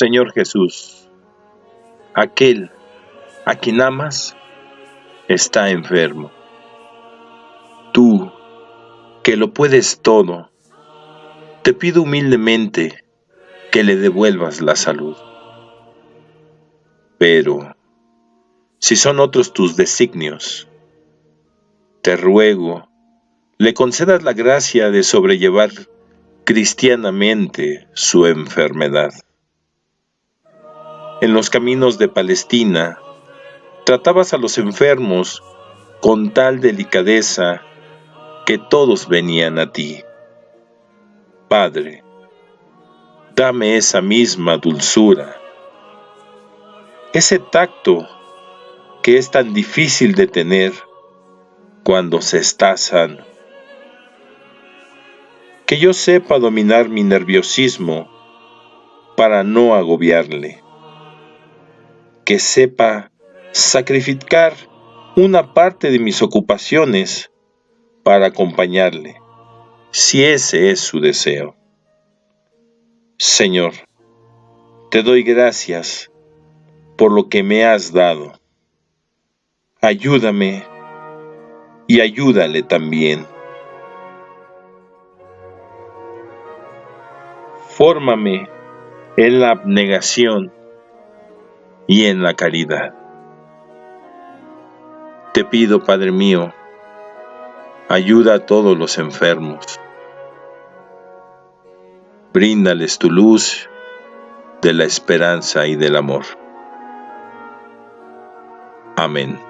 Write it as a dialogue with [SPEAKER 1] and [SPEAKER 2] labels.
[SPEAKER 1] Señor Jesús, aquel a quien amas está enfermo. Tú, que lo puedes todo, te pido humildemente que le devuelvas la salud. Pero, si son otros tus designios, te ruego, le concedas la gracia de sobrellevar cristianamente su enfermedad. En los caminos de Palestina, tratabas a los enfermos con tal delicadeza que todos venían a ti. Padre, dame esa misma dulzura, ese tacto que es tan difícil de tener cuando se está sano. Que yo sepa dominar mi nerviosismo para no agobiarle. Que sepa sacrificar una parte de mis ocupaciones para acompañarle, si ese es su deseo. Señor, te doy gracias por lo que me has dado. Ayúdame y ayúdale también. Fórmame en la abnegación y en la caridad. Te pido, Padre mío, ayuda a todos los enfermos. Bríndales tu luz de la esperanza y del amor. Amén.